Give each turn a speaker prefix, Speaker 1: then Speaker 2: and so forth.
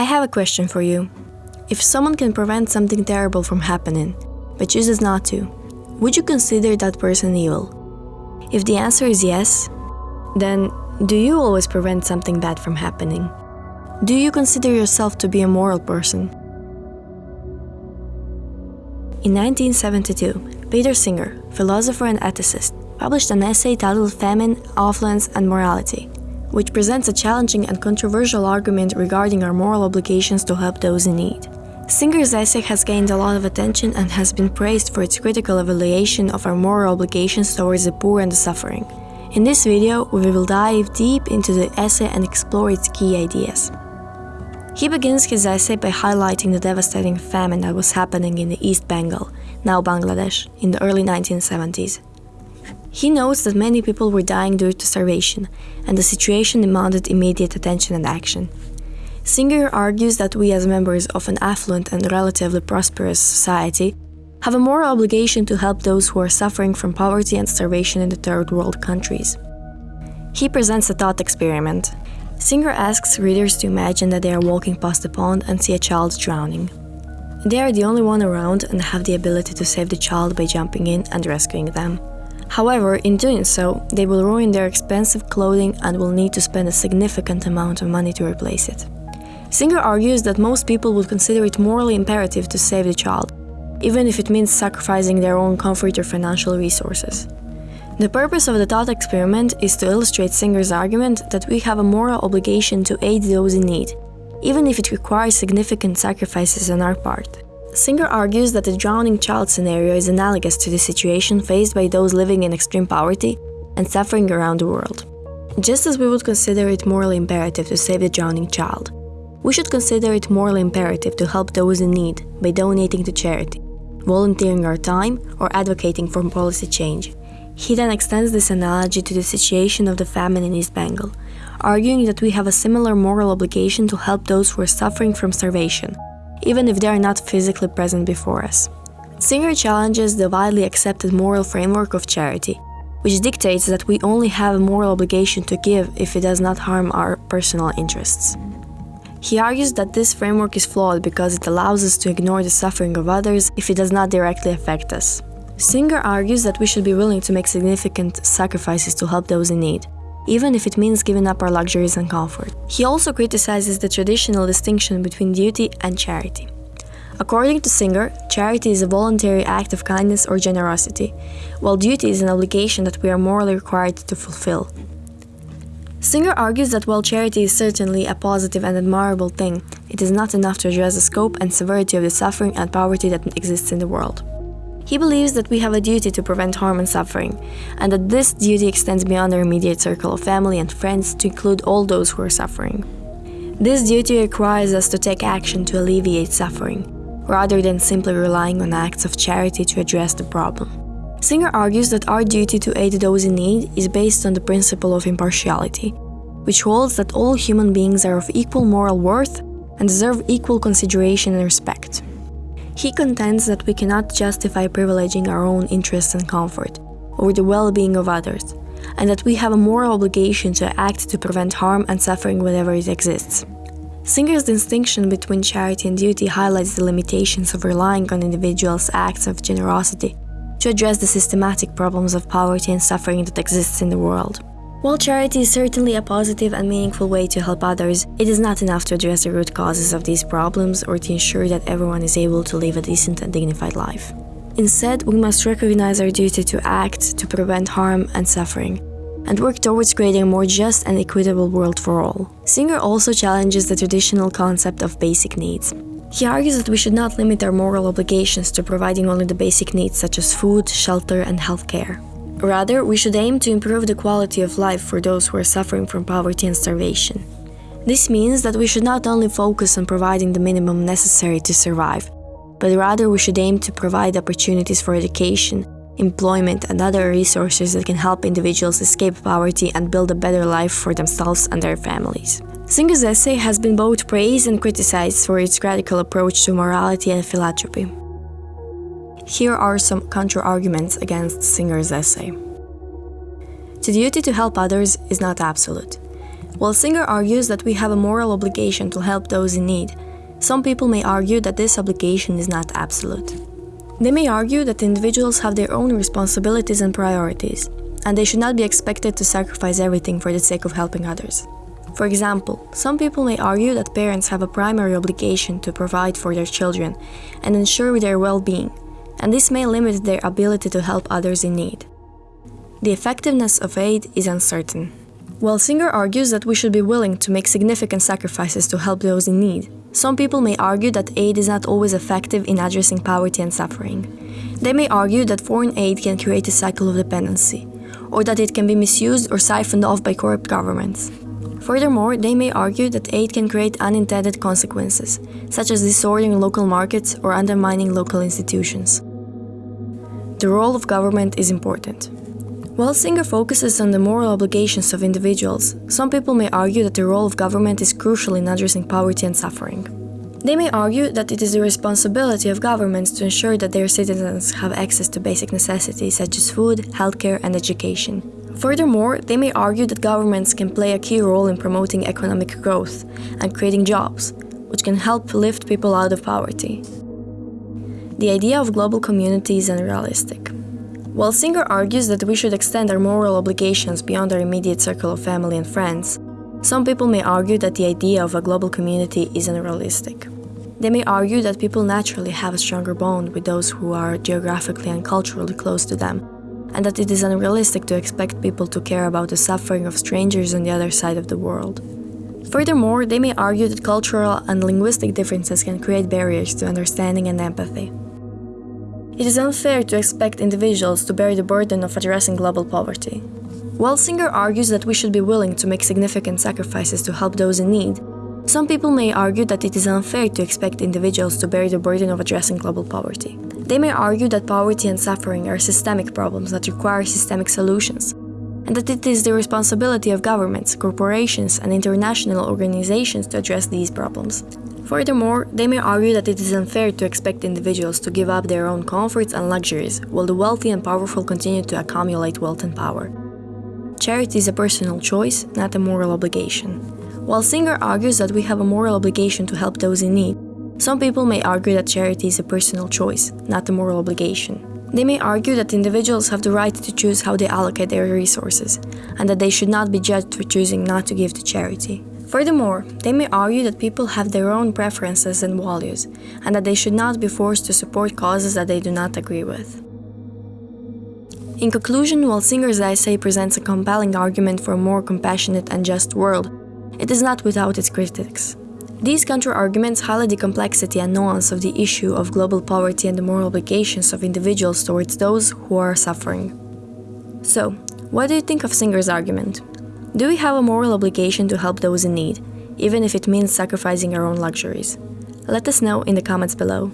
Speaker 1: I have a question for you. If someone can prevent something terrible from happening, but chooses not to, would you consider that person evil? If the answer is yes, then do you always prevent something bad from happening? Do you consider yourself to be a moral person? In 1972, Peter Singer, philosopher and ethicist, published an essay titled Famine, Affluence, and Morality, which presents a challenging and controversial argument regarding our moral obligations to help those in need. Singer's essay has gained a lot of attention and has been praised for its critical evaluation of our moral obligations towards the poor and the suffering. In this video, we will dive deep into the essay and explore its key ideas. He begins his essay by highlighting the devastating famine that was happening in the East Bengal, now Bangladesh, in the early 1970s. He notes that many people were dying due to starvation, and the situation demanded immediate attention and action. Singer argues that we, as members of an affluent and relatively prosperous society, have a moral obligation to help those who are suffering from poverty and starvation in the third world countries. He presents a thought experiment. Singer asks readers to imagine that they are walking past a pond and see a child drowning. They are the only one around and have the ability to save the child by jumping in and rescuing them. However, in doing so, they will ruin their expensive clothing and will need to spend a significant amount of money to replace it. Singer argues that most people would consider it morally imperative to save the child, even if it means sacrificing their own comfort or financial resources. The purpose of the thought experiment is to illustrate Singer's argument that we have a moral obligation to aid those in need, even if it requires significant sacrifices on our part. Singer argues that the drowning child scenario is analogous to the situation faced by those living in extreme poverty and suffering around the world. Just as we would consider it morally imperative to save the drowning child, we should consider it morally imperative to help those in need by donating to charity, volunteering our time, or advocating for policy change. He then extends this analogy to the situation of the famine in East Bengal, arguing that we have a similar moral obligation to help those who are suffering from starvation even if they are not physically present before us. Singer challenges the widely accepted moral framework of charity, which dictates that we only have a moral obligation to give if it does not harm our personal interests. He argues that this framework is flawed because it allows us to ignore the suffering of others if it does not directly affect us. Singer argues that we should be willing to make significant sacrifices to help those in need, even if it means giving up our luxuries and comfort. He also criticizes the traditional distinction between duty and charity. According to Singer, charity is a voluntary act of kindness or generosity, while duty is an obligation that we are morally required to fulfill. Singer argues that while charity is certainly a positive and admirable thing, it is not enough to address the scope and severity of the suffering and poverty that exists in the world. He believes that we have a duty to prevent harm and suffering, and that this duty extends beyond our immediate circle of family and friends to include all those who are suffering. This duty requires us to take action to alleviate suffering, rather than simply relying on acts of charity to address the problem. Singer argues that our duty to aid those in need is based on the principle of impartiality, which holds that all human beings are of equal moral worth and deserve equal consideration and respect. He contends that we cannot justify privileging our own interests and comfort over the well being of others, and that we have a moral obligation to act to prevent harm and suffering whenever it exists. Singer's distinction between charity and duty highlights the limitations of relying on individuals' acts of generosity to address the systematic problems of poverty and suffering that exists in the world. While charity is certainly a positive and meaningful way to help others, it is not enough to address the root causes of these problems or to ensure that everyone is able to live a decent and dignified life. Instead, we must recognize our duty to act to prevent harm and suffering, and work towards creating a more just and equitable world for all. Singer also challenges the traditional concept of basic needs. He argues that we should not limit our moral obligations to providing only the basic needs such as food, shelter, and healthcare. Rather, we should aim to improve the quality of life for those who are suffering from poverty and starvation. This means that we should not only focus on providing the minimum necessary to survive, but rather we should aim to provide opportunities for education, employment, and other resources that can help individuals escape poverty and build a better life for themselves and their families. Singer's essay has been both praised and criticized for its radical approach to morality and philanthropy. Here are some counter-arguments against Singer's essay. The duty to help others is not absolute. While Singer argues that we have a moral obligation to help those in need, some people may argue that this obligation is not absolute. They may argue that individuals have their own responsibilities and priorities, and they should not be expected to sacrifice everything for the sake of helping others. For example, some people may argue that parents have a primary obligation to provide for their children and ensure their well being, and this may limit their ability to help others in need. The effectiveness of aid is uncertain. While Singer argues that we should be willing to make significant sacrifices to help those in need, some people may argue that aid is not always effective in addressing poverty and suffering. They may argue that foreign aid can create a cycle of dependency, or that it can be misused or siphoned off by corrupt governments. Furthermore, they may argue that aid can create unintended consequences, such as distorting local markets or undermining local institutions. The role of government is important. While Singer focuses on the moral obligations of individuals, some people may argue that the role of government is crucial in addressing poverty and suffering. They may argue that it is the responsibility of governments to ensure that their citizens have access to basic necessities such as food, healthcare, and education. Furthermore, they may argue that governments can play a key role in promoting economic growth and creating jobs, which can help lift people out of poverty. The idea of global community is unrealistic. While Singer argues that we should extend our moral obligations beyond our immediate circle of family and friends, some people may argue that the idea of a global community is unrealistic. They may argue that people naturally have a stronger bond with those who are geographically and culturally close to them, and that it is unrealistic to expect people to care about the suffering of strangers on the other side of the world. Furthermore, they may argue that cultural and linguistic differences can create barriers to understanding and empathy. It is unfair to expect individuals to bear the burden of addressing global poverty. While Singer argues that we should be willing to make significant sacrifices to help those in need, some people may argue that it is unfair to expect individuals to bear the burden of addressing global poverty. They may argue that poverty and suffering are systemic problems that require systemic solutions, and that it is the responsibility of governments, corporations, and international organizations to address these problems. Furthermore, they may argue that it is unfair to expect individuals to give up their own comforts and luxuries while the wealthy and powerful continue to accumulate wealth and power. Charity is a personal choice, not a moral obligation. While Singer argues that we have a moral obligation to help those in need, some people may argue that charity is a personal choice, not a moral obligation. They may argue that individuals have the right to choose how they allocate their resources, and that they should not be judged for choosing not to give to charity. Furthermore, they may argue that people have their own preferences and values, and that they should not be forced to support causes that they do not agree with. In conclusion, while Singer's essay presents a compelling argument for a more compassionate and just world, it is not without its critics. These counter-arguments highlight the complexity and nuance of the issue of global poverty and the moral obligations of individuals towards those who are suffering. So, what do you think of Singer's argument? Do we have a moral obligation to help those in need, even if it means sacrificing our own luxuries? Let us know in the comments below.